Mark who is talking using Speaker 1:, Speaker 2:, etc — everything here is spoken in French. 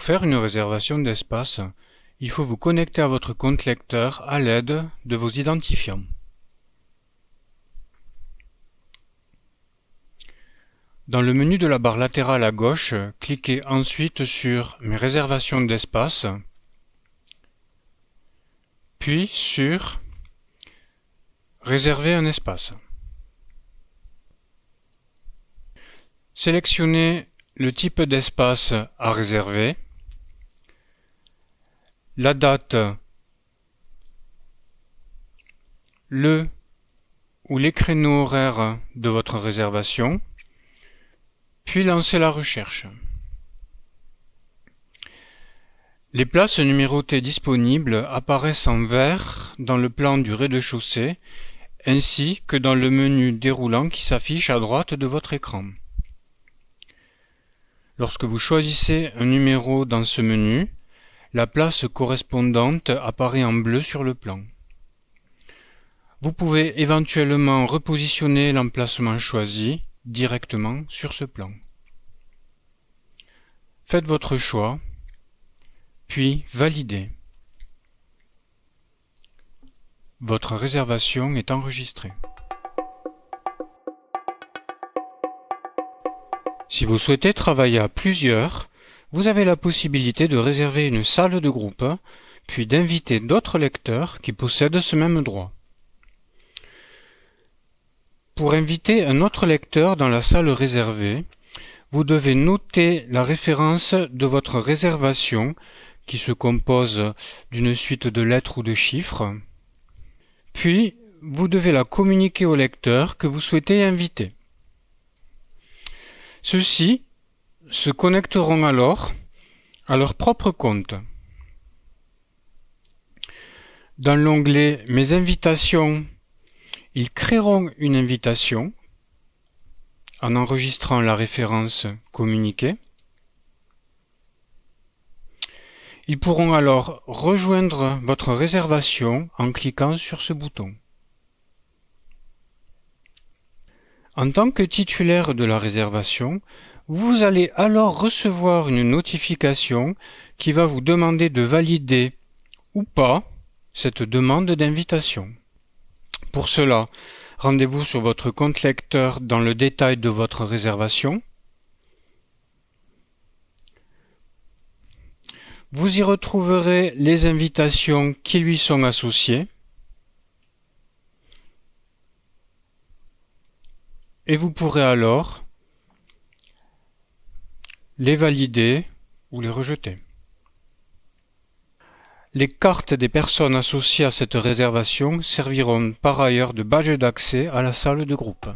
Speaker 1: Pour faire une réservation d'espace, il faut vous connecter à votre compte lecteur à l'aide de vos identifiants. Dans le menu de la barre latérale à gauche, cliquez ensuite sur Mes réservations d'espace, puis sur Réserver un espace. Sélectionnez le type d'espace à réserver, la date, le ou les créneaux horaires de votre réservation, puis lancez la recherche. Les places numérotées disponibles apparaissent en vert dans le plan du rez-de-chaussée ainsi que dans le menu déroulant qui s'affiche à droite de votre écran. Lorsque vous choisissez un numéro dans ce menu, la place correspondante apparaît en bleu sur le plan. Vous pouvez éventuellement repositionner l'emplacement choisi directement sur ce plan. Faites votre choix, puis validez. Votre réservation est enregistrée. Si vous souhaitez travailler à plusieurs, vous avez la possibilité de réserver une salle de groupe, puis d'inviter d'autres lecteurs qui possèdent ce même droit. Pour inviter un autre lecteur dans la salle réservée, vous devez noter la référence de votre réservation qui se compose d'une suite de lettres ou de chiffres. Puis, vous devez la communiquer au lecteur que vous souhaitez inviter. Ceux-ci se connecteront alors à leur propre compte. Dans l'onglet Mes invitations ils créeront une invitation en enregistrant la référence communiquée. Ils pourront alors rejoindre votre réservation en cliquant sur ce bouton. En tant que titulaire de la réservation, vous allez alors recevoir une notification qui va vous demander de valider ou pas cette demande d'invitation. Pour cela, rendez-vous sur votre compte lecteur dans le détail de votre réservation. Vous y retrouverez les invitations qui lui sont associées. Et vous pourrez alors les valider ou les rejeter. Les cartes des personnes associées à cette réservation serviront par ailleurs de badge d'accès à la salle de groupe.